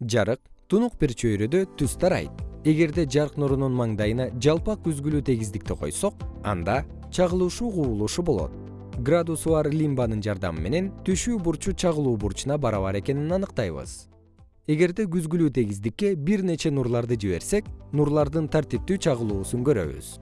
жарык тунук бир чөйрөдө түз тарайт. Эгерде жарык нурунун маңдайына жалпак үзгүлүү тегиздикти койсок анда чагылышуу кубулушу болот. Градусу бар лимбанын жардамы менен түшүү бурчу чагылуу бурчуна барабар экенин аныктайбыз. Эгерде күзгүлүү тегиздикке бир нече нурларды жиберсек нурлардын тартиптүү чагылуусун көрөбүз.